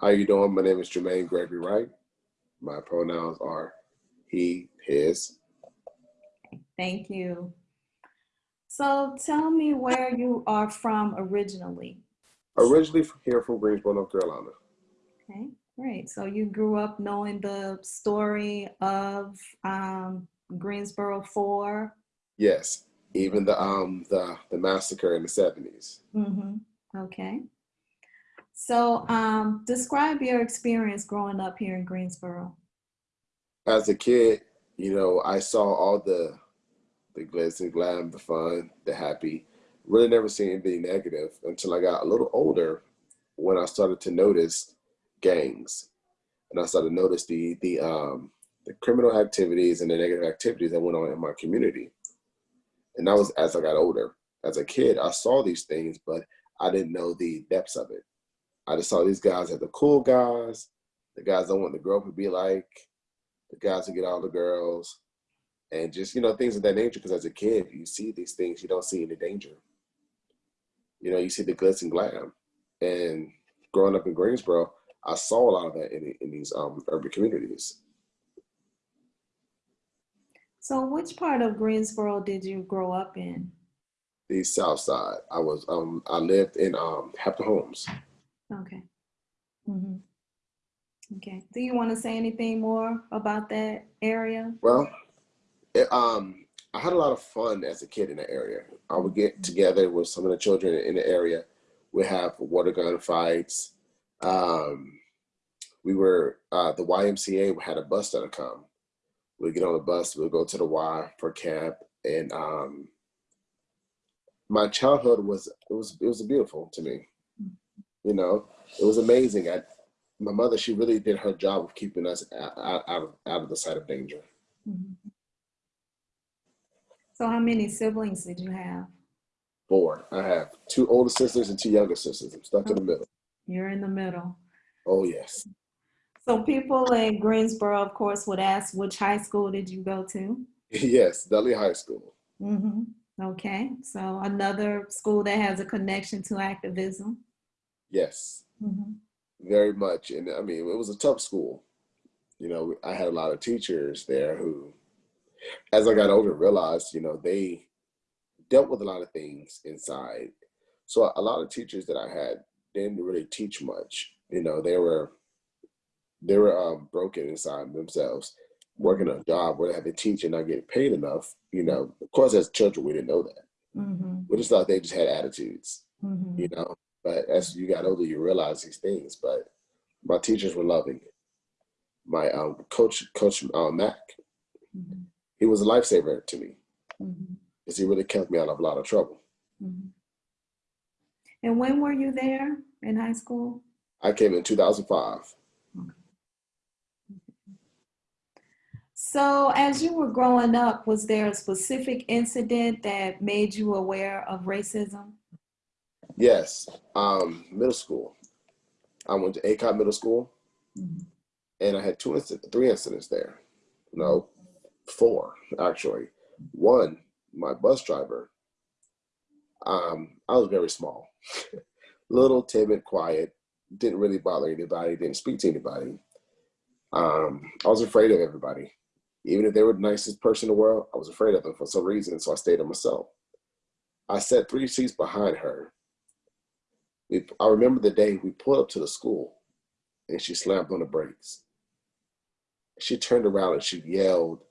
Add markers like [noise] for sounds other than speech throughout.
How you doing? My name is Jermaine Gregory Wright. My pronouns are he, his. Thank you. So tell me where you are from originally. Originally from here from Greensboro, North Carolina. Okay, great. So you grew up knowing the story of um, Greensboro 4. Yes, even the um the the massacre in the 70s. Mm-hmm. Okay. So um, describe your experience growing up here in Greensboro. As a kid, you know, I saw all the the glitz and glam, the fun, the happy. Really never seen anything negative until I got a little older when I started to notice gangs. And I started to notice the the um the criminal activities and the negative activities that went on in my community. And that was as I got older. As a kid, I saw these things, but I didn't know the depths of it. I just saw these guys as the cool guys, the guys I want to grow up and be like, the guys who get all the girls, and just, you know, things of that nature. Because as a kid, you see these things, you don't see any danger. You know, you see the glitz and glam. And growing up in Greensboro, I saw a lot of that in, in these um, urban communities. So which part of Greensboro did you grow up in? The South Side. I was um I lived in um Hampton Homes. Okay. Mm-hmm. Okay. Do you want to say anything more about that area? Well, it, um, I had a lot of fun as a kid in the area. I would get together with some of the children in the area. We have water gun fights. Um, we were uh, the YMCA had a bus that'll come. We'd get on the bus. We'd go to the Y for camp, and um, my childhood was it was it was beautiful to me. You know, it was amazing. I, my mother, she really did her job of keeping us out, out, of, out of the sight of danger. So how many siblings did you have? Four. I have two older sisters and two younger sisters. I'm stuck oh, in the middle. You're in the middle. Oh, yes. So people in Greensboro, of course, would ask, which high school did you go to? [laughs] yes, Dudley High School. Mm-hmm. Okay, so another school that has a connection to activism. Yes, mm-hmm. very much. And I mean, it was a tough school. You know, I had a lot of teachers there who, as I got older, realized, you know, they dealt with a lot of things inside. So a lot of teachers that I had didn't really teach much. You know, they were they were um, broken inside themselves, working a job where they had to teach and not get paid enough. You know, of course, as children, we didn't know that. Mm-hmm. We just thought they just had attitudes. Mm-hmm. You know, but as you got older, you realize these things. But my teachers were loving. My um, coach, Coach uh, Mac, mm-hmm. he was a lifesaver to me mm-hmm. because he really kept me out of a lot of trouble. Mm-hmm. And when were you there in high school? I came in 2005. Okay. So as you were growing up, was there a specific incident that made you aware of racism? Yes, um, middle school. I went to Aycock Middle School, mm-hmm. and I had two, inc- three incidents there. No, four actually. One, my bus driver. Um, I was very small, [laughs] little, timid, quiet. Didn't really bother anybody. Didn't speak to anybody. Um, I was afraid of everybody, even if they were the nicest person in the world. I was afraid of them for some reason, so I stayed to myself. I sat three seats behind her we, I remember the day we pulled up to the school and she slammed on the brakes. She turned around and she yelled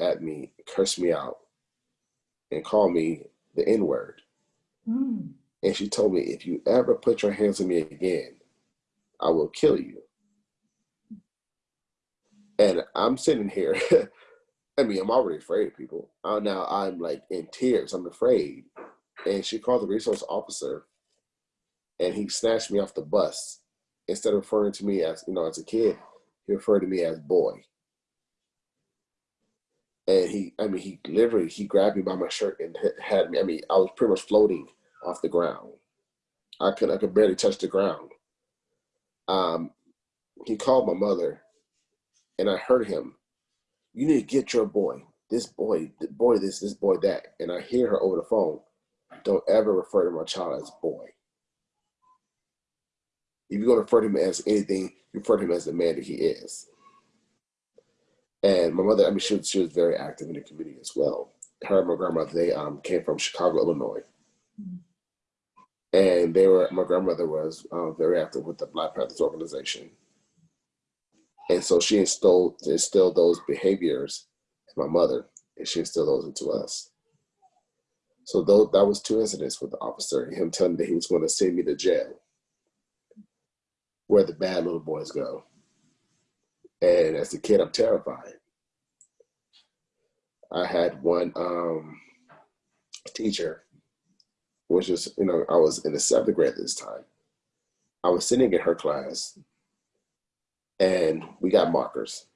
at me, cursed me out, and called me the N word. Mm. And she told me, if you ever put your hands on me again, I will kill you. And I'm sitting here. [laughs] I mean, I'm already afraid of people. Now I'm like in tears. I'm afraid. And she called the resource officer and he snatched me off the bus. Instead of referring to me as, you know, as a kid, he referred to me as boy. And he, I mean, he literally, he grabbed me by my shirt and had me, I mean, I was pretty much floating off the ground. I could, I could barely touch the ground. Um, he called my mother and I heard him, you need to get your boy, this boy, boy, this, this boy, that. And I hear her over the phone, don't ever refer to my child as boy. If you're going to refer to him as anything, you refer to him as the man that he is. And my mother, I mean, she was, she was very active in the community as well. Her and my grandmother, they um, came from Chicago, Illinois. And they were, my grandmother was um, very active with the Black Panthers organization. And so she instilled, instilled those behaviors in my mother, and she instilled those into us. So those, that was two incidents with the officer, him telling me that he was going to send me to jail, where the bad little boys go. And as a kid, I'm terrified. I had one um, teacher, which was, you know, I was in the seventh grade this time. I was sitting in her class and we got markers.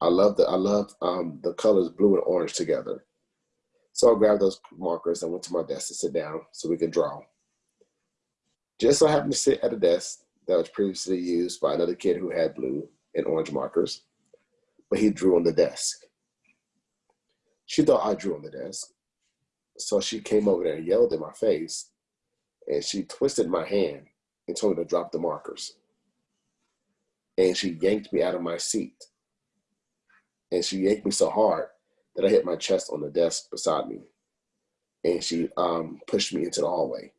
I love the I love um, the colors blue and orange together. So I grabbed those markers and went to my desk to sit down so we could draw. Just so I happened to sit at a desk that was previously used by another kid who had blue and orange markers, but he drew on the desk. She thought I drew on the desk. So she came over there and yelled in my face and she twisted my hand and told me to drop the markers. And she yanked me out of my seat. And she yanked me so hard that I hit my chest on the desk beside me. And she um, pushed me into the hallway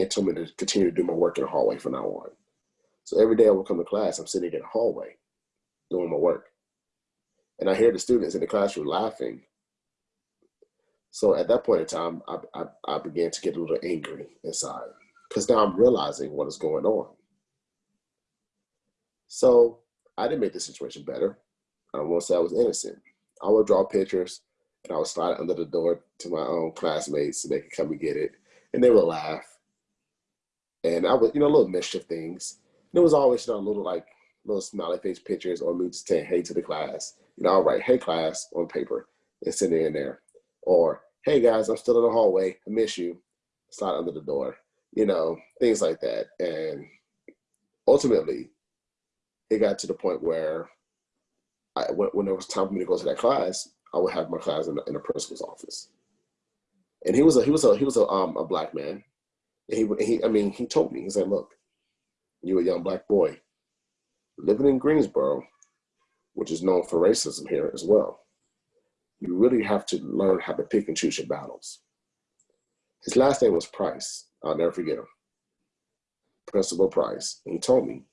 and told me to continue to do my work in the hallway from now on. So every day I would come to class, I'm sitting in the hallway doing my work. And I hear the students in the classroom laughing. So at that point in time, I, I, I began to get a little angry inside because now I'm realizing what is going on. So I didn't make the situation better. I won't say I was innocent. I would draw pictures and I would slide it under the door to my own classmates so they could come and get it. And they would laugh. And I would, you know, little mischief things. And it was always, you know, little like little smiley face pictures or me just saying hey to the class. You know, I'll write hey class on paper and send it in there. Or hey guys, I'm still in the hallway. I miss you. Slide under the door. You know, things like that. And ultimately, it got to the point where I, when, when it was time for me to go to that class, I would have my class in the, in the principal's office. And he was a he was a he was a um a black man. He he I mean he told me he said, look, you're a young black boy living in Greensboro, which is known for racism here as well. You really have to learn how to pick and choose your battles. His last name was Price. I'll never forget him. Principal Price. And he told me,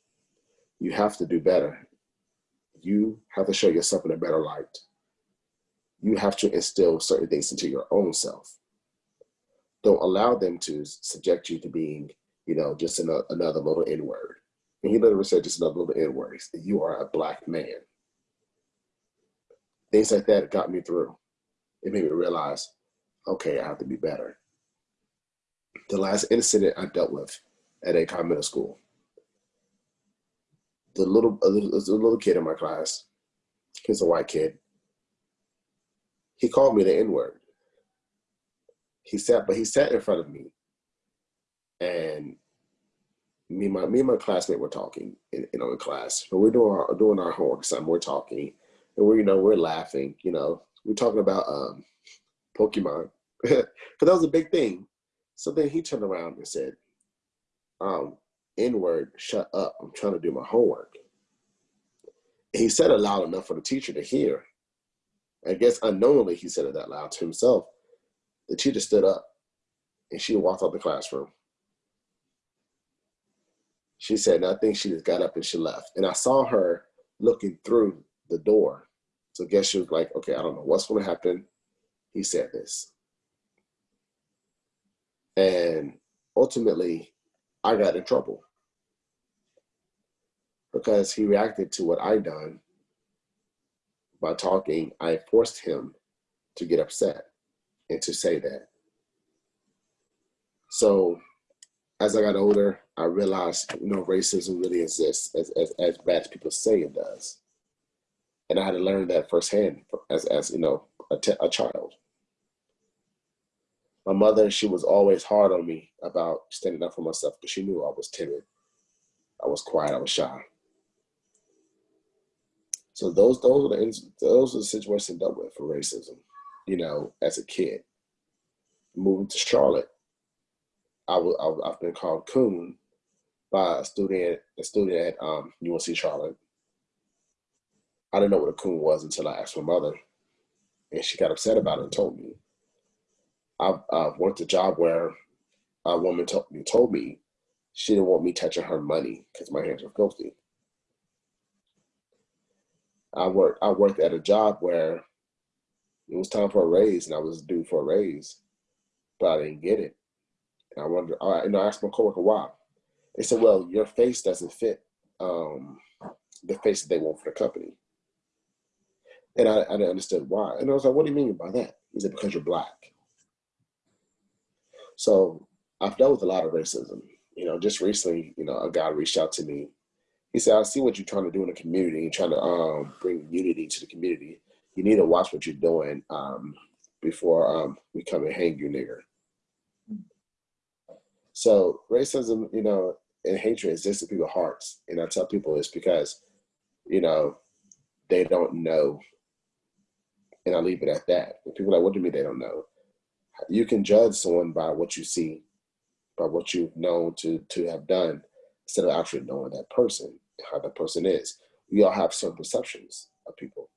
you have to do better you have to show yourself in a better light. You have to instill certain things into your own self. Don't allow them to subject you to being, you know, just another, another little N word. And he literally said just another little N word. You are a black man. Things like that got me through. It made me realize, okay, I have to be better. The last incident I dealt with at Aycock Middle School, the little, a little, a little kid in my class, he's a white kid. He called me the N word. He sat, but he sat in front of me, and me and my me and my classmate were talking, in, you know, in class. But we're doing our doing our homework. Some we're talking, and we're you know we're laughing. You know, we're talking about um, Pokemon, [laughs] because that was a big thing. So then he turned around and said, um, N word, shut up. I'm trying to do my homework. And he said it loud enough for the teacher to hear. I guess unknowingly he said it that loud to himself. The teacher stood up and she walked out the classroom. She said nothing. She just got up and she left. And I saw her looking through the door. So I guess she was like, okay, I don't know what's going to happen. He said this. And ultimately, I got in trouble because he reacted to what I done by talking. I forced him to get upset and to say that. So as I got older, I realized, you know, racism really exists as, as, as bad as people say it does. And I had to learn that firsthand as, as you know, a, a child. My mother, she was always hard on me about standing up for myself because she knew I was timid. I was quiet, I was shy. So those those are the those are the situations I dealt with for racism. You know, as a kid, moving to Charlotte, I was I've been called coon by a student, a student at um, UNC Charlotte. I didn't know what a coon was until I asked my mother, and she got upset about it and told me. I've, I've worked a job where a woman told me, told me she didn't want me touching her money because my hands were filthy. I worked I worked at a job where it was time for a raise and I was due for a raise, but I didn't get it. And I wonder, I, you know, I asked my coworker why. They said, well, your face doesn't fit um, the face that they want for the company. And I, I didn't understand why. And I was like, what do you mean by that? He said, because you're black. So I've dealt with a lot of racism. You know, just recently, you know, a guy reached out to me. He said, I see what you're trying to do in the community. You're trying to um, bring unity to the community. You need to watch what you're doing um, before um, we come and hang you, nigger. So racism, you know, and hatred exists in people's hearts. And I tell people it's because, you know, they don't know. And I leave it at that. And people are like, what do you mean they don't know? You can judge someone by what you see, by what you've known to to have done, instead of actually knowing that person, how that person is. We all have certain perceptions of people.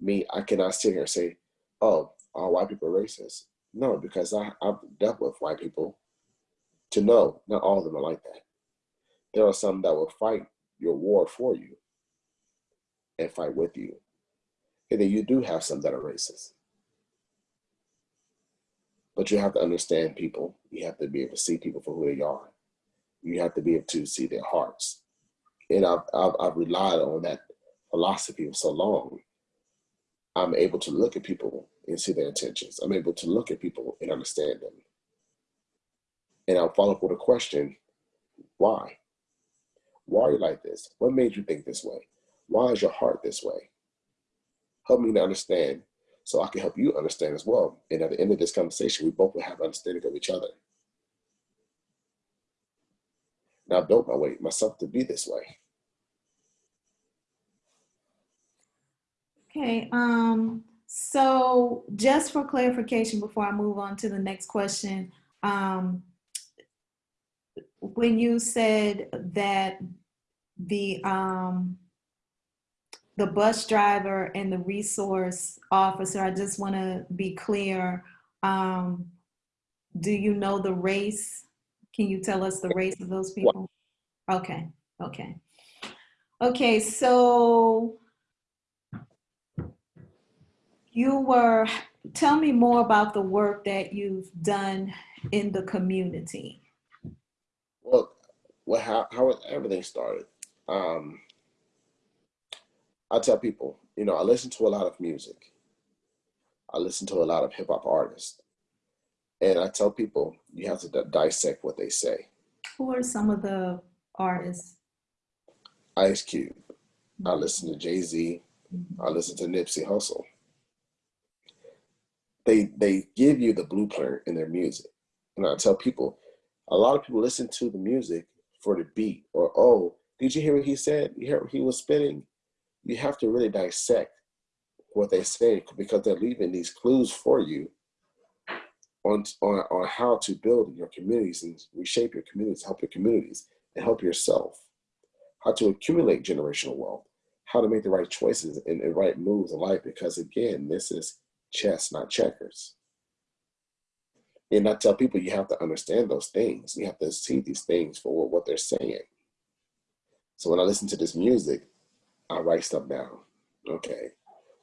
Me, I cannot sit here and say, oh, all white people are racist. No, because I, I've dealt with white people to know not all of them are like that. There are some that will fight your war for you and fight with you. And then you do have some that are racist. But you have to understand people. You have to be able to see people for who they are. You have to be able to see their hearts. And I've, I've, I've relied on that philosophy for so long. I'm able to look at people and see their intentions. I'm able to look at people and understand them. And I'll follow up with a question, why? Why are you like this? What made you think this way? Why is your heart this way? Help me to understand so I can help you understand as well. And at the end of this conversation, we both will have understanding of each other. Now I built my way myself to be this way. Okay, um, so just for clarification before I move on to the next question, um, when you said that the um, the bus driver and the resource officer, I just want to be clear. Um, do you know the race? Can you tell us the race of those people? Okay, okay. Okay, so you were, tell me more about the work that you've done in the community. Well, well how, how everything started. Um, I tell people, you know, I listen to a lot of music. I listen to a lot of hip hop artists. And I tell people, you have to dissect what they say. Who are some of the artists? Ice Cube. I listen to Jay Z. Mm-hmm. I listen to Nipsey Hussle. They they give you the blueprint in their music, and I tell people, a lot of people listen to the music for the beat, or oh, did you hear what he said? You hear what he was spinning? You have to really dissect what they say because they're leaving these clues for you on, on, on how to build your communities and reshape your communities, help your communities, and help yourself. How to accumulate generational wealth, how to make the right choices and, and right moves in life. Because again, this is chess, not checkers. And I tell people you have to understand those things. You have to see these things for what they're saying. So when I listen to this music, I write stuff down. Okay,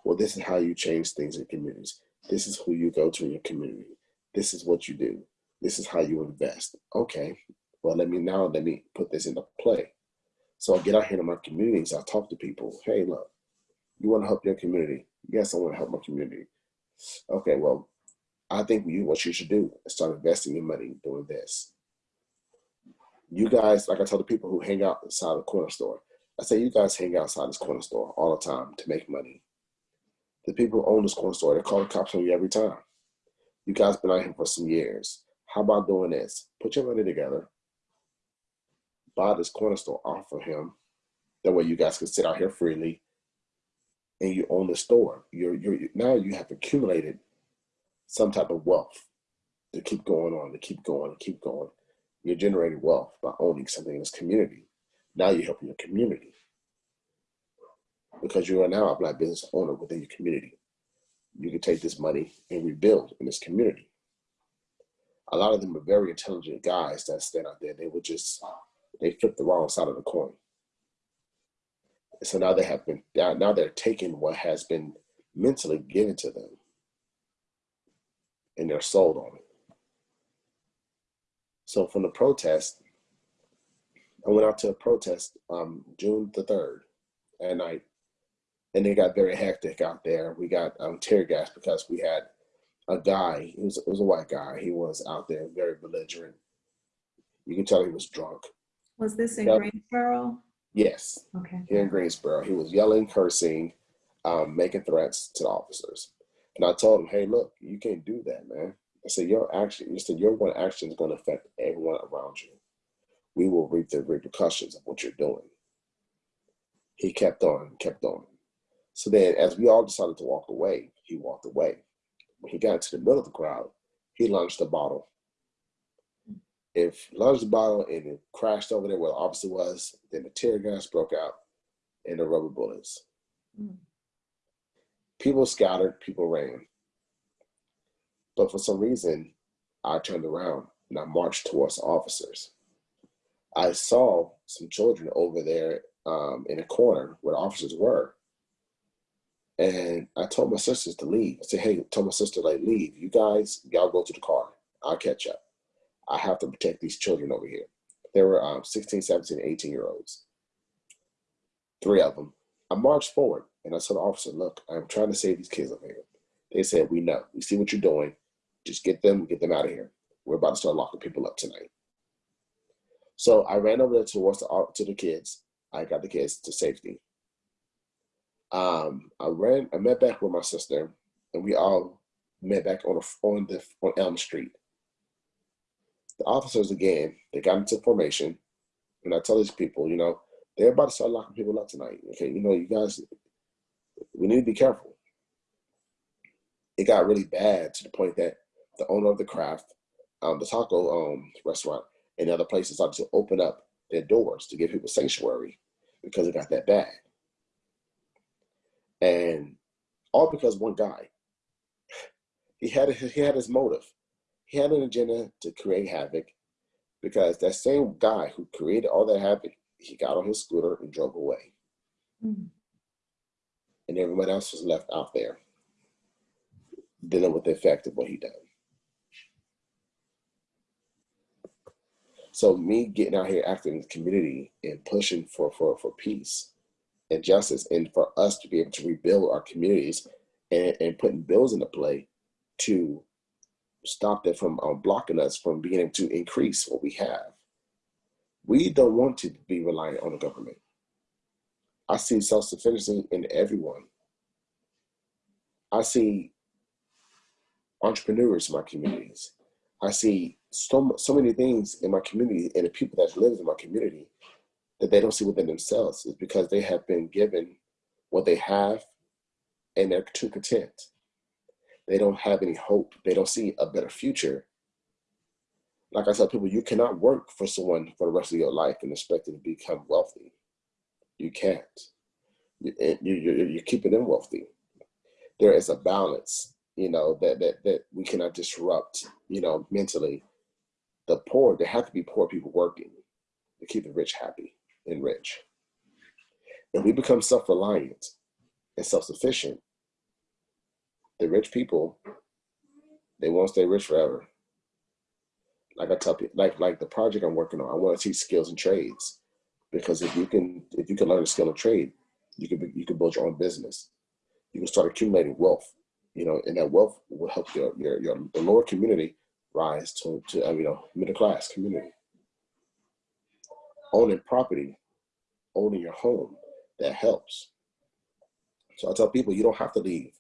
well, this is how you change things in communities. This is who you go to in your community. This is what you do. This is how you invest. Okay, well, let me now, let me put this into play. So I get out here to my communities, I talk to people. Hey, look, you want to help your community? Yes, I want to help my community. Okay, well, I think you what you should do is start investing your money doing this. You guys, like I tell the people who hang out inside the corner store, I say you guys hang outside this corner store all the time to make money. The people who own this corner store, they call the cops on you every time. You guys been out here for some years. How about doing this? Put your money together, buy this corner store off of him. That way you guys can sit out here freely and you own the store. You're, you're, now you have accumulated some type of wealth to keep going on, to keep going, to keep going. You're generating wealth by owning something in this community. Now you're helping your community because you are now a black business owner within your community. You can take this money and rebuild in this community. A lot of them are very intelligent guys that stand out there. They would just, they flip the wrong side of the coin. So now they have been, now they're taking what has been mentally given to them and they're sold on it. So from the protest, I went out to a protest um, June the 3rd at night, and it got very hectic out there. We got um, tear gas because we had a guy, it was, it was a white guy, he was out there very belligerent. You can tell he was drunk. Was this in Yep. Greensboro? Yes, Okay. here in Greensboro. He was yelling, cursing, um, making threats to the officers. And I told him, hey, look, you can't do that, man. I said, your action, you said, your one action is going to affect everyone around you. We will reap the repercussions of what you're doing. He kept on, kept on. So then, as we all decided to walk away, he walked away. When he got into the middle of the crowd, he launched a bottle. If launched the bottle and it crashed over there where the officer was, then the tear gas broke out and the rubber bullets. Mm. People scattered, people ran. But for some reason, I turned around and I marched towards the officers. I saw some children over there um, in a corner where the officers were. And I told my sisters to leave. I said, hey, told my sister, like, leave. You guys, y'all go to the car. I'll catch up. I have to protect these children over here. There were um, 16, 17, 18 year olds. Three of them. I marched forward and I told the officer, look, I'm trying to save these kids over here. They said, we know. We see what you're doing. Just get them, get them out of here. We're about to start locking people up tonight. So I ran over there towards the, to the kids. I got the kids to safety. Um, I ran, I met back with my sister and we all met back on, a, on, the, on Elm Street. The officers, again, they got into formation. And I tell these people, you know, they're about to start locking people up tonight. Okay, you know, you guys, we need to be careful. It got really bad to the point that the owner of the craft, um, the taco um, restaurant, and other places started to open up their doors to give people sanctuary because it got that bad. And all because one guy, he had he had his motive. He had an agenda to create havoc because that same guy who created all that havoc, he got on his scooter and drove away. Mm. And everyone else was left out there dealing with the effect of what he done. So me getting out here acting in the community and pushing for, for, for peace and justice and for us to be able to rebuild our communities and, and putting bills into play to stop that from um, blocking us from being able to increase what we have. We don't want to be reliant on the government. I see self-sufficiency in everyone. I see entrepreneurs in my communities. I see so, so many things in my community and the people that live in my community that they don't see within themselves is because they have been given what they have and they're too content. They don't have any hope. They don't see a better future. Like I tell people, you cannot work for someone for the rest of your life and expect to become wealthy. You can't. You, you, you, you're keeping them wealthy. There is a balance, you know, that, that, that we cannot disrupt, you know, mentally. The poor, there have to be poor people working to keep the rich happy and rich. If we become self-reliant and self-sufficient, the rich people, they won't stay rich forever. Like I tell people, like like the project I'm working on, I want to teach skills and trades because if you can if you can learn a skill and trade, you can you can build your own business. You can start accumulating wealth, you know, and that wealth will help your your your the lower community rise to to uh, you know middle class community. Owning property, owning your home, that helps. So I tell people you don't have to leave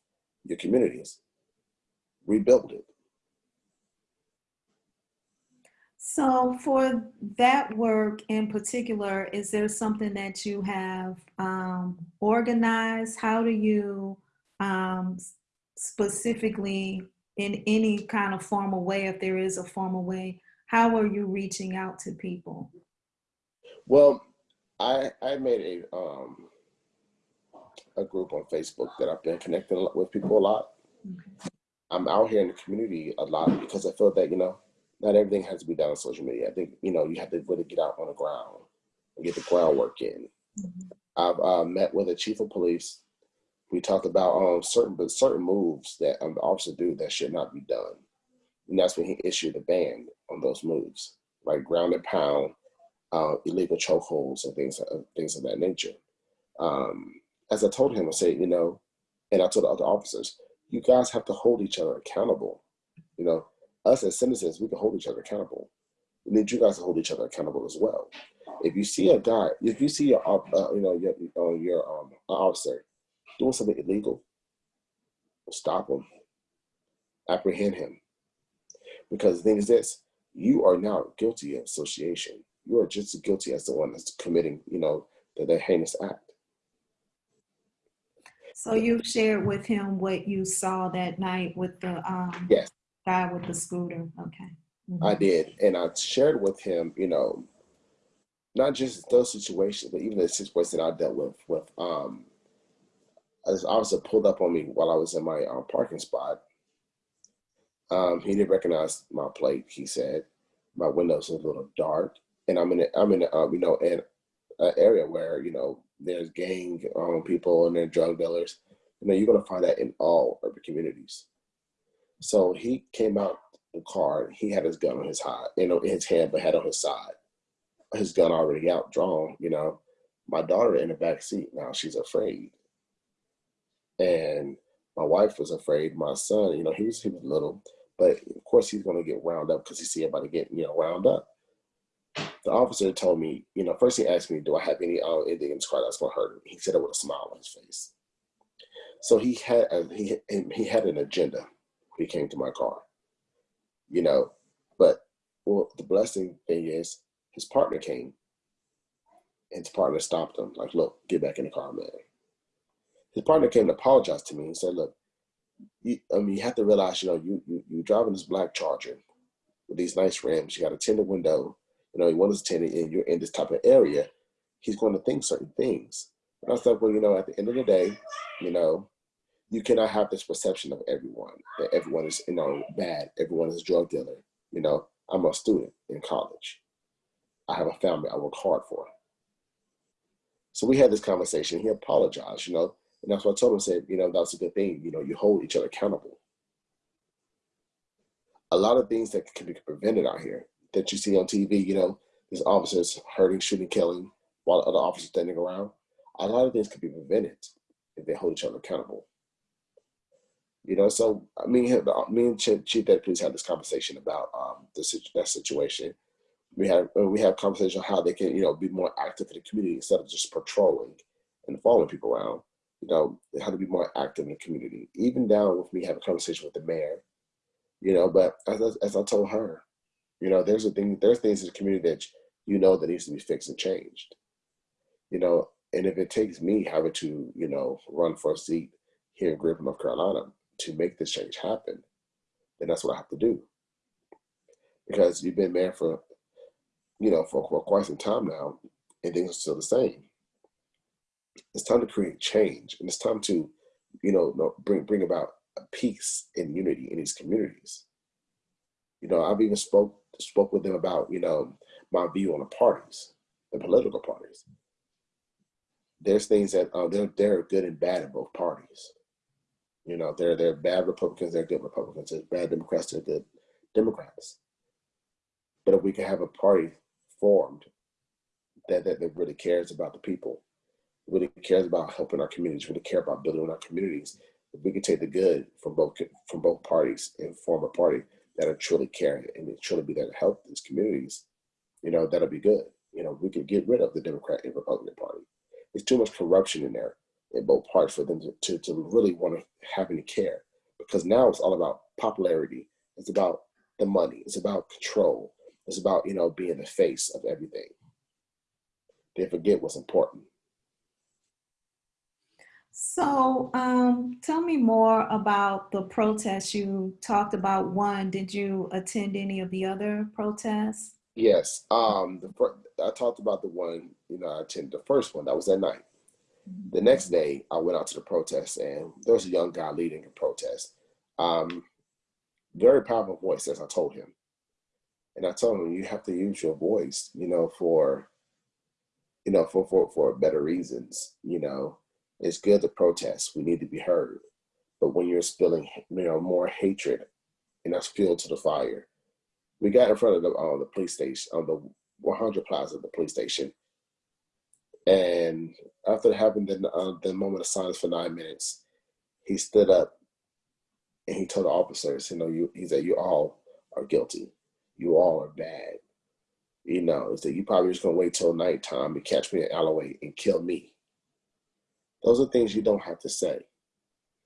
your communities. Rebuild it. So for that work in particular, is there something that you have um, organized? How do you um, specifically, in any kind of formal way, if there is a formal way, how are you reaching out to people? Well, I I made a um a group on Facebook that I've been connecting with people a lot. Okay. I'm out here in the community a lot because I feel that you know not everything has to be done on social media. I think you know you have to really get out on the ground and get the groundwork in. Mhm. I've uh, met with a chief of police. We talked about um, certain but certain moves that um, the officer do that should not be done, and that's when he issued a ban on those moves, like ground and pound, uh, illegal chokeholds, and things uh, things of that nature. Um, as I told him, I said, you know, and I told the other officers, you guys have to hold each other accountable. You know, us as citizens, we can hold each other accountable. We need you guys to hold each other accountable as well. If you see a guy, if you see your, uh, you know, your, uh, your um, officer doing something illegal, stop him, apprehend him. Because the thing is this, you are now guilty of association. You are just as guilty as the one that's committing, you know, the, the heinous act. So you shared with him what you saw that night with the um, Yes. guy with the scooter. Okay. Mhm. I did, and I shared with him, you know, not just those situations, but even the situation I dealt with with um, this officer pulled up on me while I was in my um, parking spot. Um, he didn't recognize my plate. He said my windows a little dark, and I'm in a, I'm in a, um, you know in an area where you know there's gang um, people and they're drug dealers. You know you're gonna find that in all urban communities. So he came out the car. He had his gun on his high, you know, in his hand, but had on his side. His gun already out, drawn. You know, my daughter in the back seat. Now she's afraid, and my wife was afraid. My son, you know, he was he was little, but of course he's gonna get wound up because he see everybody getting you know wound up. The officer told me, you know, first he asked me, "Do I have any uh, anything in this car that's gonna hurt him?" He said it with a smile on his face. So he had a, he he had an agenda. when He came to my car you know. But well, the blessing thing is his partner came, and his partner stopped him. Like, look, get back in the car, man. His partner came to apologize to me and said, look, you, I mean, you have to realize, you know, you you you driving this black Charger with these nice rims. You got a tinted window. You know, want us tinted, and you're in this type of area. He's going to think certain things. And I was like, well, you know, at the end of the day, you know, you cannot have this perception of everyone that everyone is you know bad everyone is a drug dealer you know i'm a student in college i have a family i work hard for so we had this conversation he apologized you know and that's what i told him said you know that's a good thing you know you hold each other accountable a lot of things that can be prevented out here that you see on tv you know there's officers hurting shooting killing while other officers standing around a lot of things could be prevented if they hold each other accountable you know, so I mean, me and Chief, Chief Deputy Police had this conversation about um, the that situation. We have uh, we have conversation on how they can, you know, be more active in the community instead of just patrolling and following people around. You know, how to be more active in the community. Even down with me having a conversation with the mayor. You know, but as, as I told her, you know, there's a thing, there's things in the community that you know that needs to be fixed and changed. You know, and if it takes me having to, you know, run for a seat here in Griffin, North Carolina, to make this change happen, then that's what I have to do. Because you've been mayor for, you know, for, for quite some time now, and things are still the same. It's time to create change, and it's time to, you know, bring bring about peace and unity in these communities. You know, I've even spoke spoke with them about, you know, my view on the parties, the political parties. There's things that uh, they're they're good and bad in both parties. You know, they're they're bad Republicans, they're good Republicans. They're bad Democrats, they're good Democrats. But if we can have a party formed that, that, that really cares about the people, really cares about helping our communities, really care about building our communities, if we can take the good from both from both parties and form a party that'll truly care and truly be there to help these communities, you know, that'll be good. You know, we could get rid of the Democrat and Republican Party. There's too much corruption in there in both parts for them to, to, to really want to have any care because now it's all about popularity. It's about the money. It's about control. It's about you know being the face of everything. They forget what's important So, um, tell me more about the protests you talked about. One, did you attend any of the other protests? Yes. Um, I talked about the one, you know, I attended the first one. That was at night. The next day, I went out to the protest, and there was a young guy leading a protest. Um, very powerful voice, as I told him. And I told him, you have to use your voice, you know, for, you know, for for for better reasons. You know, it's good to protest. We need to be heard. But when you're spilling, you know, more hatred, and that's fuel to the fire. We got in front of the uh, the police station, on the 100 Plaza, of the police station, and after having the uh, the moment of silence for nine minutes, he stood up and he told the officers, you know, you he said, you all are guilty. You all are bad. You know, he said, you probably just gonna wait till nighttime to catch me in alleyway and kill me. Those are things you don't have to say.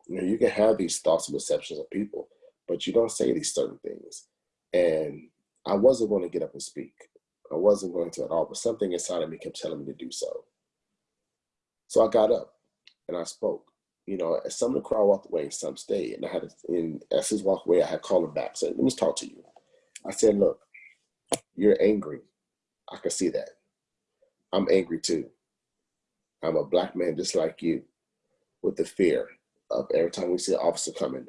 You know, you can have these thoughts and perceptions of people, but you don't say these certain things. And I wasn't going to get up and speak. I wasn't going to at all, but something inside of me kept telling me to do so. So I got up and I spoke. You know, as some of the crowd walked away, some stayed. And I had, to, and as his walked away, I had called him back. Said, "Let me talk to you." I said, "Look, you're angry. I can see that. I'm angry too. I'm a black man just like you, with the fear of every time we see an officer coming,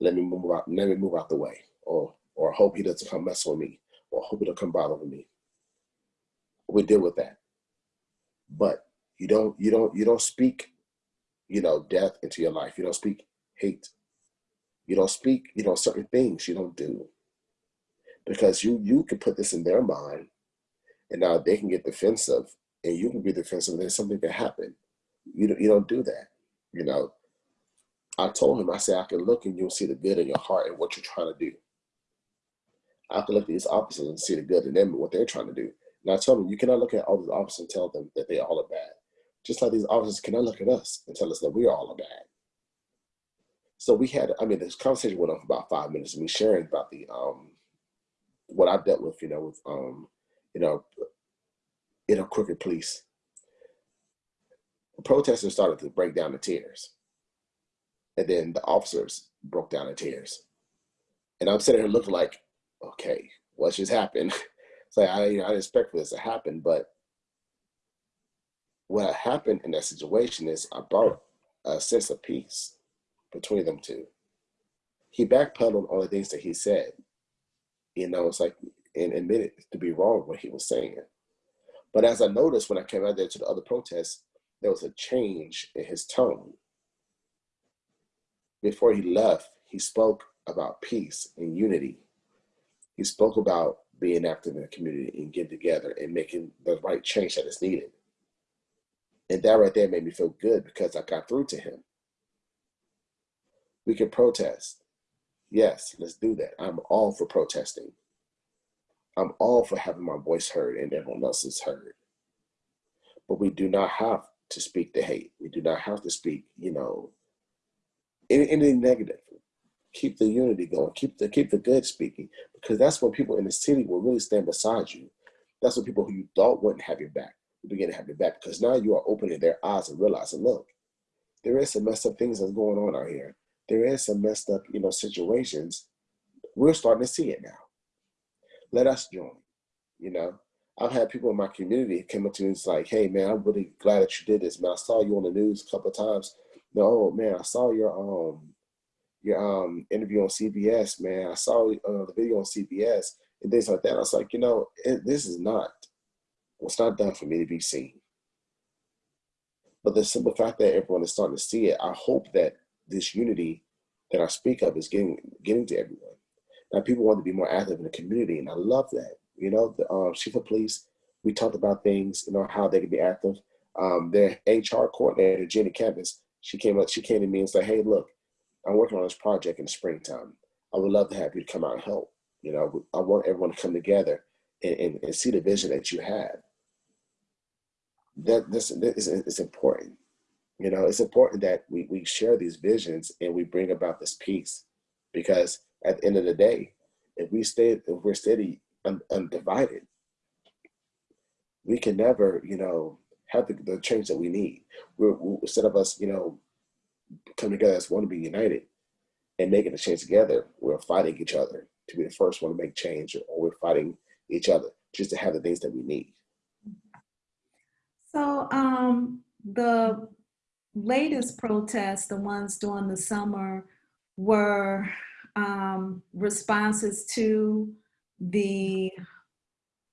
let me move out, let me move out the way, or or hope he doesn't come mess with me, or hope he don't come bother with me. We deal with that, but you don't you don't you don't speak, you know, death into your life. You don't speak hate. You don't speak, you know, certain things you don't do, because you you can put this in their mind, and now they can get defensive, and you can be defensive, and then something can happen. You don't, you don't do that, you know. I told him, I said, I can look and you'll see the good in your heart and what you're trying to do. I can look at these officers and see the good in them and what they're trying to do. And I told him, you cannot look at all these officers and tell them that they all are bad. Just like these officers cannot look at us and tell us that we are all are bad. So we had, I mean, this conversation went on for about five minutes we sharing about the, um, what I've dealt with, you know, with, um, you know, you know, crooked police. The protesters started to break down in tears. And then the officers broke down in tears. And I'm sitting here looking like, okay, what just happened? [laughs] So I, you know, I didn't expect for this to happen, but what happened in that situation is I brought a sense of peace between them two. He backpedaled on the things that he said. You know, it's like, and admitted to be wrong what he was saying. But as I noticed when I came out there to the other protests, there was a change in his tone before he left, he spoke about peace and unity. He spoke about being active in the community and getting together and making the right change that is needed. And that right there made me feel good because I got through to him. We can protest. Yes, let's do that. I'm all for protesting. I'm all for having my voice heard and everyone else's heard. But we do not have to speak the hate. We do not have to speak, you know, anything negative. Keep the unity going. Keep the keep the good speaking because that's when people in the city will really stand beside you. That's when people who you thought wouldn't have your back begin to have your back because now you are opening their eyes and realizing, look, there is some messed up things that's going on out here. There is some messed up, you know, situations. We're starting to see it now. Let us join. You know, I've had people in my community come up to me and it's like, hey man, I'm really glad that you did this, man. I saw you on the news a couple of times no, man, I saw your um your um interview on CBS, man. I saw uh, the video on CBS and things like that. I was like, you know, it, this is not what's not done for me to be seen. But the simple fact that everyone is starting to see it, I hope that this unity that I speak of is getting getting to everyone. Now, people want to be more active in the community, and I love that. You know, the um, chief of police, we talked about things, you know, how they can be active. Um, their HR coordinator, Jenny Campus, she came up, she came to me and said, hey, look, I'm working on this project in the springtime. I would love to have you come out and help. You know, I want everyone to come together and, and, and see the vision that you have. That this, this is important. You know, it's important that we, we share these visions and we bring about this peace because at the end of the day, if we stay, if we're steady and undivided, we can never, you know, have the, the change that we need. We're, we're, instead of us, you know, come together as one to be united and making a change together, we're fighting each other to be the first one to make change, or we're fighting each other just to have the things that we need. So um, the latest protests, the ones during the summer, were um, responses to the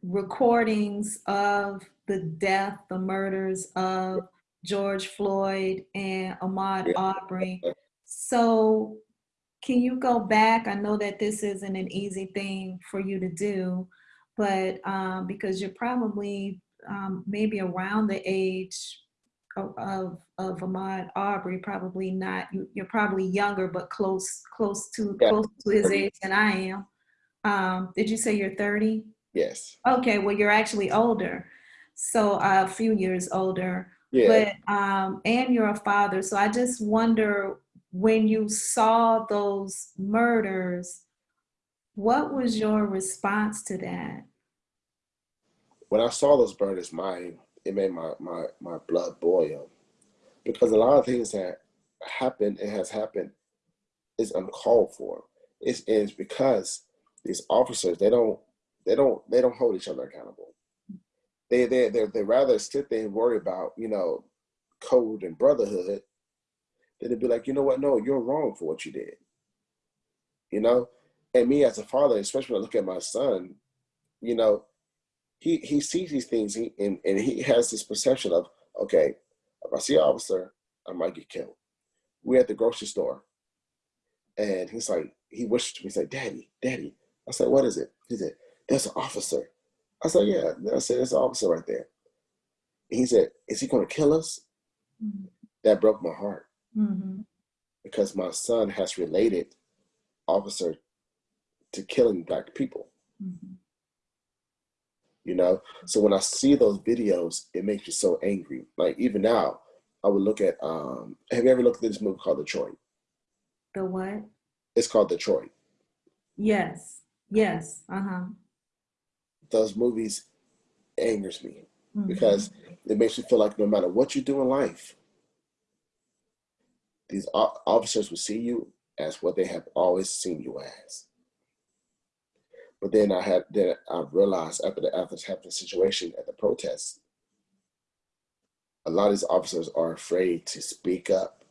recordings of the death, the murders of George Floyd and Ahmaud. Arbery. So can you go back? I know that this isn't an easy thing for you to do, but um, because you're probably um, maybe around the age of, of, Ahmaud Arbery, probably not, you, you're probably younger, but close, close to, Yeah. close to his 30. age than I am. Um, did you say you're 30? Yes. Okay, well, you're actually older. So uh, a few years older, Yeah. but, um, and you're a father. So I just wonder when you saw those murders, what was your response to that? when I saw those burners, my it made my my my blood boil because a lot of things that happened and has happened is uncalled for. It's, it's because these officers they don't they don't they don't hold each other accountable. They they they they rather sit there and worry about you know code and brotherhood than to be like you know what no you're wrong for what you did. You know, and me as a father, especially when I look at my son, you know, he he sees these things he, and, and he has this perception of okay if i see an officer i might get killed. We're at the grocery store and he's like he wished me like daddy daddy. I said what is it? He said there's an officer. I said yeah i said there's an officer right there. He said is he going to kill us? That broke my heart. Mm-hmm. because my son has related officer to killing black people. Mm-hmm. You know? So when i see those videos it makes me so angry. Like even now i would look at um have you ever looked at this movie called detroit? The what? it's called detroit. Yes, yes, uh-huh. those movies angers me Mhm. because it makes me feel like no matter what you do in life these officers will see you as what they have always seen you as but then i had then i realized after the after happened situation at the protest a lot of these officers are afraid to speak up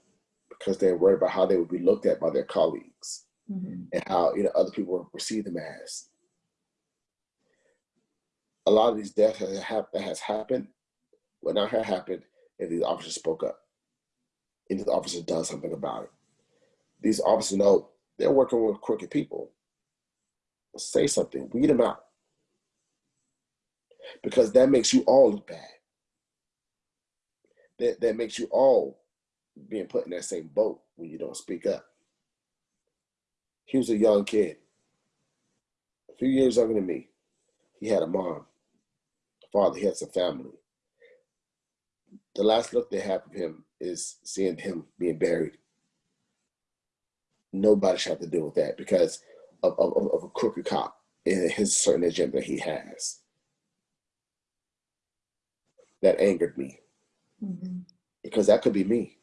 because they're worried about how they would be looked at by their colleagues Mhm. and how you know other people will perceive them as. A lot of these deaths that, have, that has happened would not have happened if these officers spoke up and these officers done something about it. These officers know they're working with crooked people. Say something, weed them out. Because that makes you all look bad. That, that makes you all being put in that same boat when you don't speak up. He was a young kid, a few years younger than me. He had a mom, a father, he had some family. The last look they have of him is seeing him being buried. Nobody should have to deal with that because of, of, of a crooked cop and his certain agenda he has. That angered me Mhm. because that could be me.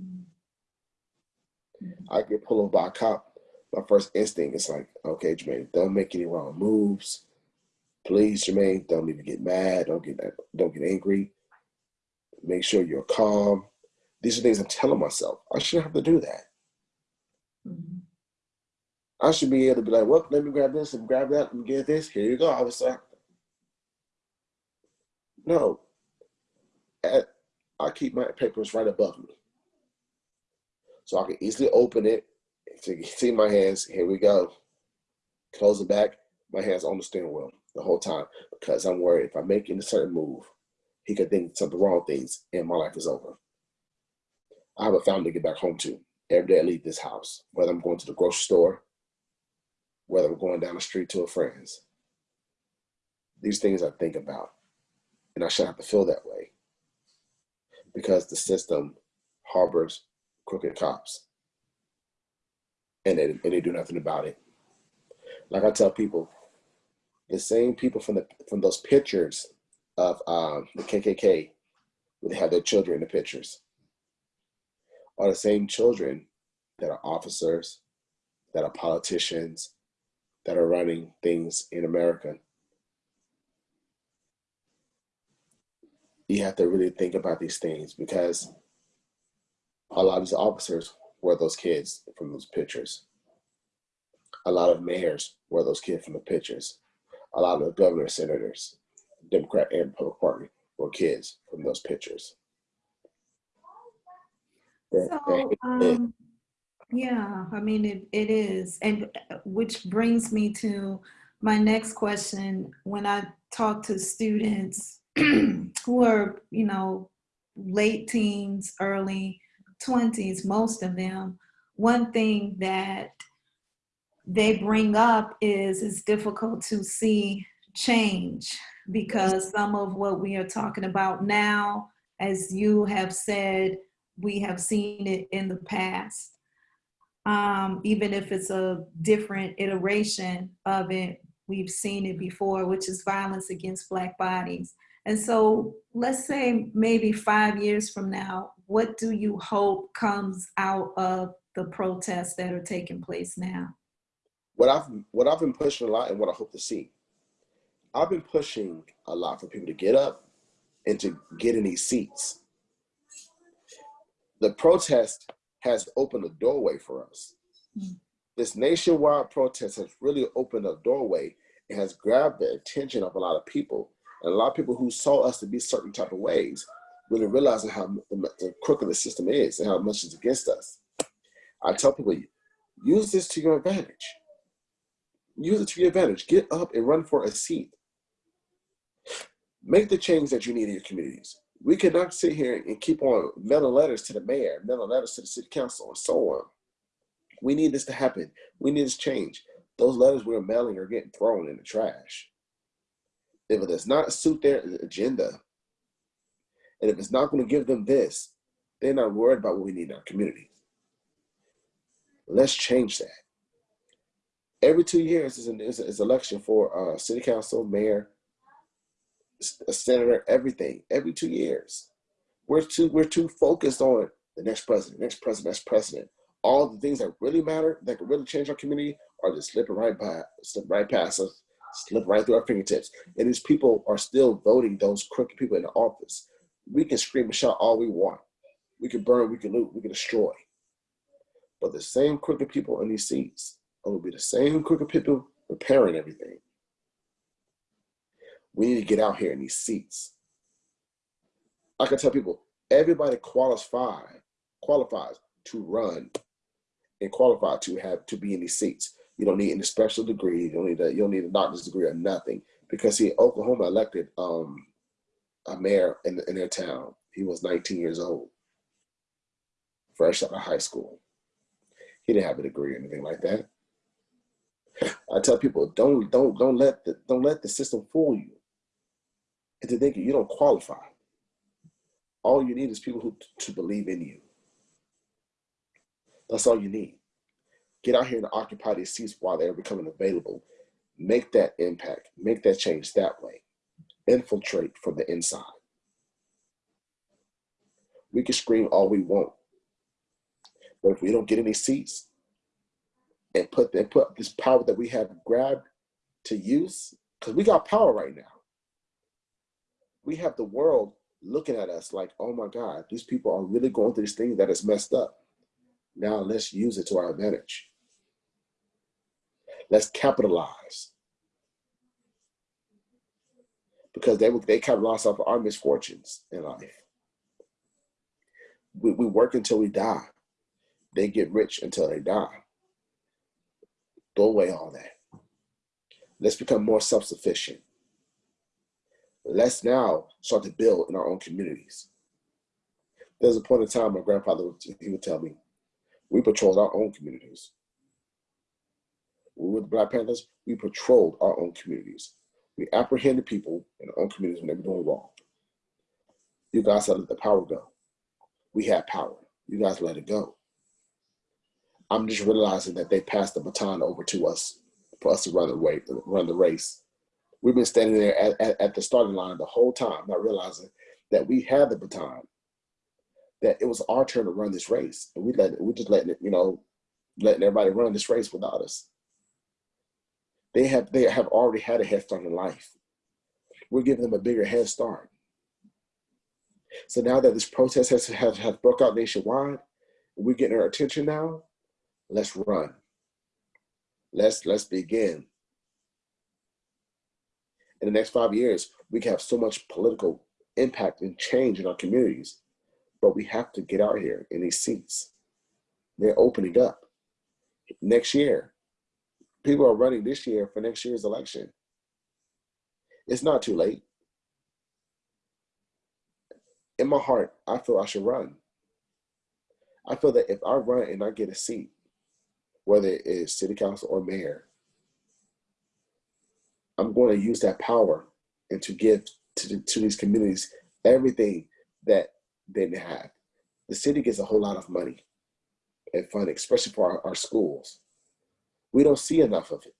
Mhm. I get pulled over by a cop, my first instinct is like, okay, Jermaine, don't make any wrong moves. Please, Jermaine, don't even get mad. Don't get don't get angry. Make sure you're calm. These are things I'm telling myself. I shouldn't have to do that. Mhm. I should be able to be like, well, let me grab this and grab that and get this. Here you go, I was like, No. At- I keep my papers right above me. So I can easily open it. to [laughs] see my hands. Here we go. Close it back. My hands on the steering wheel the whole time because I'm worried if I make any certain move, he could think something wrong things and my life is over. I have a family to get back home to. Every day I leave this house, whether I'm going to the grocery store, whether I'm going down the street to a friend's. These things I think about. And I shouldn't have to feel that way. Because the system harbors crooked cops. And they, and they do nothing about it. Like I tell people, the same people from the from those pictures of um, the KKK, where they have their children in the pictures, are the same children that are officers, that are politicians, that are running things in America. You have to really think about these things because a lot of these officers were those kids from those pictures. A lot of mayors were those kids from the pictures. A lot of the governors, senators, Democrat and Republican Party were kids from those pictures. So, um, yeah, I mean, it, it is. And uh, which brings me to my next question. When I talk to students [clears throat] who are, you know, late teens, early 20s, most of them, one thing that they bring up is it's difficult to see change because some of what we are talking about now, as you have said, we have seen it in the past. Um, even if it's a different iteration of it, we've seen it before, which is violence against Black bodies. And so let's say maybe five years from now, what do you hope comes out of the protests that are taking place now? What I've, what I've been pushing a lot and what I hope to see, I've been pushing a lot for people to get up and to get in these seats the protest has opened a doorway for us. Mm. This nationwide protest has really opened a doorway and has grabbed the attention of a lot of people. And a lot of people who saw us to be certain type of ways, really realizing how crooked the system is and how much is against us. I tell people, use this to your advantage. Use it to your advantage. Get up and run for a seat. Make the change that you need in your communities we cannot sit here and keep on mailing letters to the mayor, mailing letters to the city council, and so on. We need this to happen. We need this change. Those letters we're mailing are getting thrown in the trash. If it does not suit their agenda, and if it's not going to give them this, they're not worried about what we need in our community. Let's change that. Every two years is an is, election for uh, city council, mayor, a senator, everything, every two years. We're too we're too focused on the next president, next president, next president. All the things that really matter, that can really change our community, are just slipping right by, slip right past us, slip right through our fingertips. And these people are still voting those crooked people in the office. We can scream and shout all we want. We can burn, we can loot, we can destroy. But the same crooked people in these seats will be the same crooked people repairing everything. We need to get out here in these seats. I can tell people, everybody qualifies qualifies to run and qualify to have to be in these seats. You don't need any special degree. You don't need a you don't need a doctor's degree or nothing. Because see, Oklahoma elected um, a mayor in, in their town. He was 19 years old, fresh out of high school. He didn't have a degree or anything like that. I tell people, don't don't don't let the don't let the system fool you into thinking you don't qualify. All you need is people who to believe in you. That's all you need. Get out here and occupy these seats while they're becoming available. Make that impact. Make that change that way. Infiltrate from the inside. We can scream all we want, but if we don't get any seats and put and put this power that we have grabbed to use, because we got power right now we have the world looking at us like, oh my God, these people are really going through this thing that is messed up. Now let's use it to our advantage. Let's capitalize. Because they, they capitalize off of our misfortunes in life. We, we work until we die. They get rich until they die. Throw away all that. Let's become more self-sufficient let's now start to build in our own communities. There's a point in time my grandfather would, he would tell me, we patrolled our own communities. We were the Black Panthers, we patrolled our own communities. We apprehended people in our own communities when they were doing wrong. You guys let the power go. We had power. You guys let it go. I'm just realizing that they passed the baton over to us for us to run the run the race We've been standing there at, at, at the starting line the whole time, not realizing that we had the baton. that it was our turn to run this race, and we let we just letting it, you know, letting everybody run this race without us. They have they have already had a head start in life. We're giving them a bigger head start. So now that this protest has has, has broke out nationwide, we're getting our attention now. Let's run. Let's let's begin. In the next five years, we can have so much political impact and change in our communities, but we have to get out here in these seats. They're opening up. Next year, people are running this year for next year's election. It's not too late. In my heart, I feel I should run. I feel that if I run and I get a seat, whether it is city council or mayor, I'm going to use that power and to give to, to these communities everything that they have. The city gets a whole lot of money and funding, especially for our, our schools. We don't see enough of it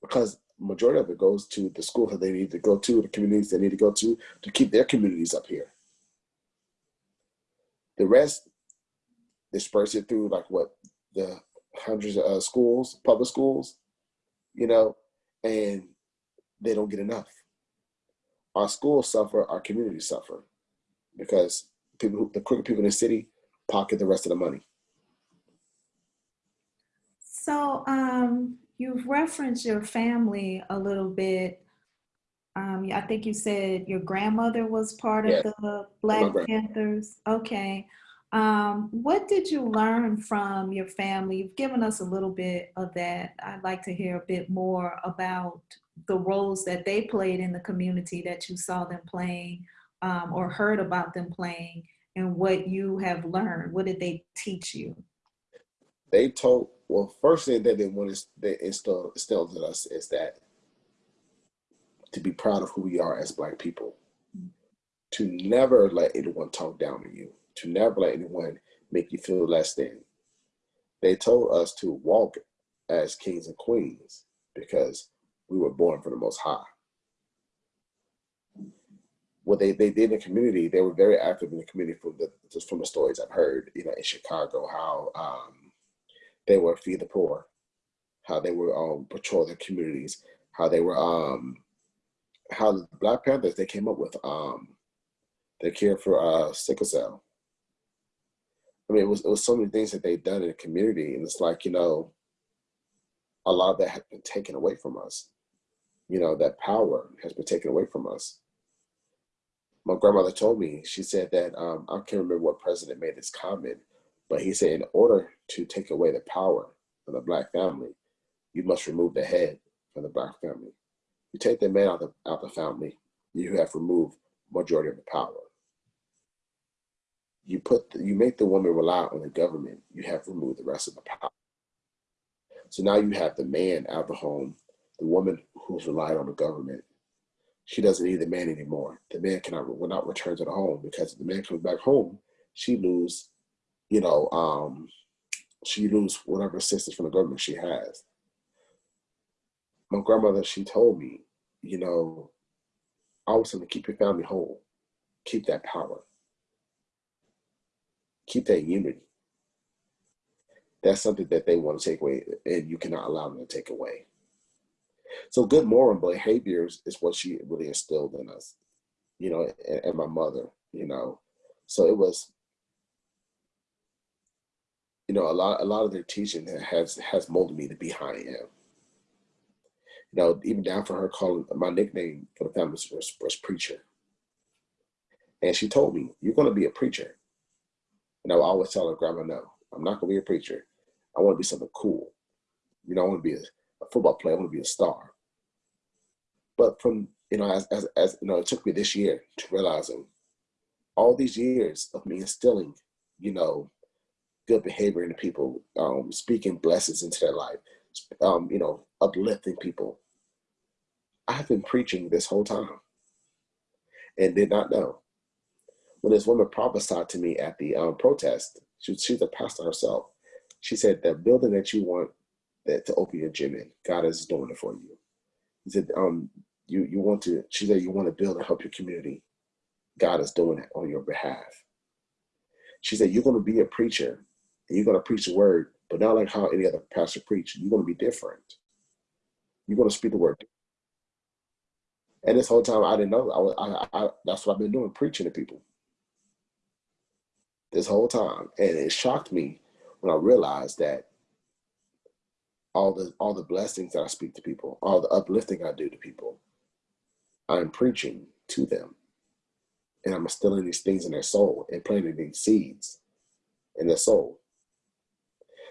because majority of it goes to the schools that they need to go to, the communities they need to go to, to keep their communities up here. The rest, disperse it through like what, the hundreds of uh, schools, public schools, you know, and they don't get enough. Our schools suffer, our communities suffer because people, the crooked people in the city pocket the rest of the money. So um, you've referenced your family a little bit. Um, I think you said your grandmother was part of the Black Panthers. Okay. Um, what did you learn from your family? You've given us a little bit of that. I'd like to hear a bit more about the roles that they played in the community that you saw them playing um, or heard about them playing and what you have learned. What did they teach you? They told, well, first thing that they want to instill, instilled in us is that to be proud of who we are as Black people, mm-hmm. to never let anyone talk down to you, to never let anyone make you feel less than. They told us to walk as kings and queens because we were born for the most high. What they, they did in the community, they were very active in the community from the just from the stories I've heard, you know, in Chicago, how um, they were feed the poor, how they were um, patrol their communities, how they were um, how the Black Panthers they came up with um, cure for uh, sickle cell I mean, it was it was so many things that they've done in the community, and it's like you know, a lot of that has been taken away from us. You know, that power has been taken away from us. My grandmother told me, she said that um, I can't remember what president made this comment, but he said, in order to take away the power of the black family, you must remove the head from the black family. You take the man out of the, out the family, you have removed majority of the power you put the, you make the woman rely on the government, you have removed the rest of the power. So now you have the man out of the home, the woman who's relied on the government. She doesn't need the man anymore. The man cannot will not return to the home because if the man comes back home, she lose, you know, um, she lose whatever assistance from the government she has. My grandmother, she told me, you know, always to keep your family whole, keep that power keep that unity. That's something that they want to take away, and you cannot allow them to take away. So good moral behaviors is what she really instilled in us, you know, and, and my mother, you know. So it was, you know, a lot a lot of their teaching has has molded me to be how I am. You know, even down for her calling my nickname for the family was, was preacher. And she told me, you're going to be a preacher. And I would always tell her, Grandma, no, I'm not gonna be a preacher. I want to be something cool. You know, I want to be a, a football player. I want to be a star. But from you know, as, as as you know, it took me this year to realizing all these years of me instilling, you know, good behavior into people, um, speaking blessings into their life, um, you know, uplifting people. I've been preaching this whole time and did not know when this woman prophesied to me at the um, protest, she, she's a pastor herself. She said, the building that you want that to open your gym in, God is doing it for you. He said, um, you, you want to, she said, you want to build and help your community. God is doing it on your behalf. She said, You're going to be a preacher and you're going to preach the word, but not like how any other pastor preach. You're going to be different. You're going to speak the word. And this whole time, I didn't know. I, was, I, I, that's what I've been doing, preaching to people this whole time. And it shocked me when I realized that all the all the blessings that I speak to people, all the uplifting I do to people, I'm preaching to them. And I'm instilling these things in their soul and planting these seeds in their soul.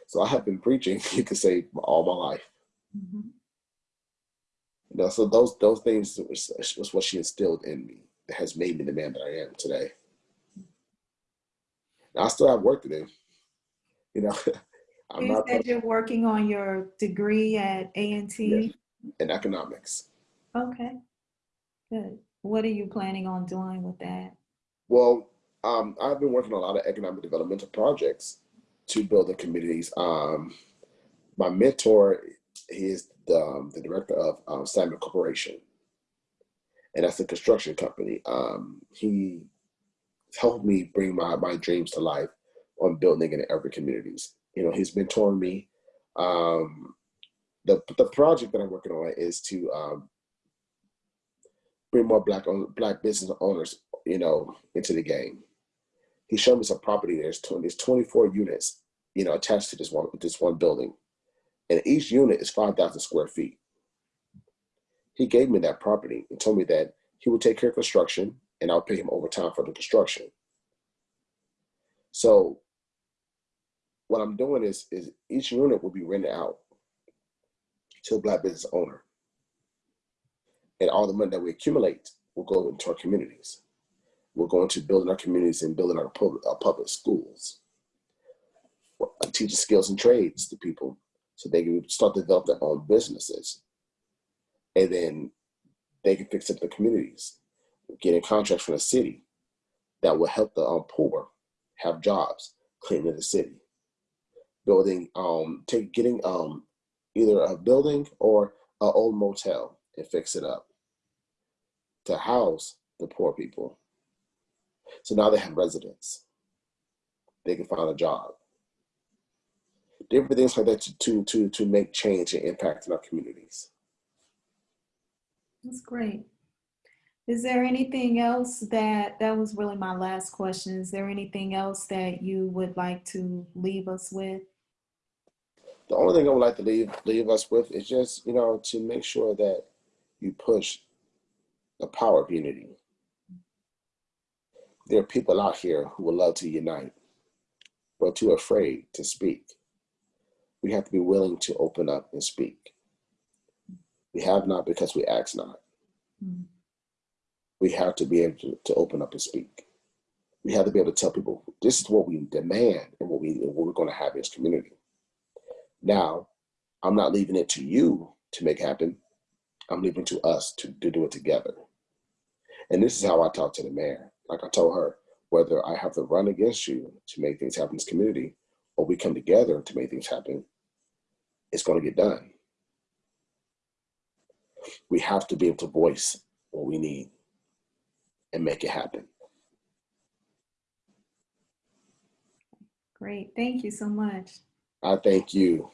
So I have been preaching, [laughs] you could say, all my life. Mhm. You know, so those those things was, was what she instilled in me that has made me the man that I am today. Now, I still have work to do. You know, [laughs] I'm You said you're working on your degree at A&T? in economics. Okay, good. What are you planning on doing with that? Well, um, I've been working on a lot of economic developmental projects to build the communities. Um, my mentor he is the, um, the director of um, Simon Corporation, and that's a construction company. Um, he helped me bring my, my dreams to life on building in every communities. You know, he's mentoring me. Um, the the project that I'm working on is to um, bring more black black business owners, you know, into the game. He showed me some property. There's 20, there's 24 units, you know, attached to this one this one building, and each unit is 5,000 square feet. He gave me that property and told me that he would take care of construction, and I'll pay him overtime for the construction. So, what I'm doing is is each unit will be rented out to a black business owner, and all the money that we accumulate will go into our communities. We're going to building our communities and building our public, our public schools, teaching skills and trades to people so they can start to develop their own businesses. And then they can fix up the communities, getting contracts from the city that will help the um, poor have jobs, cleaning the city, building, um, take, getting um, either a building or an old motel and fix it up to house the poor people. So now they have residents. They can find a job. Different things like that to, to, to, to make change and impact in our communities. That's great. Is there anything else that, that was really my last question. Is there anything else that you would like to leave us with? The only thing I would like to leave leave us with is just, you know, to make sure that you push the power of unity. There are people out here who would love to unite, but too afraid to speak. We have to be willing to open up and speak. We have not because we ask not. Mm. We have to be able to, to open up and speak. We have to be able to tell people this is what we demand and what we and what we're going to have this community. Now, I'm not leaving it to you to make happen. I'm leaving it to us to, to do it together. And this is how I talk to the mayor. Like I told her, whether I have to run against you to make things happen in this community, or we come together to make things happen, it's going to get done. We have to be able to voice what we need and make it happen. Great. Thank you so much. I thank you.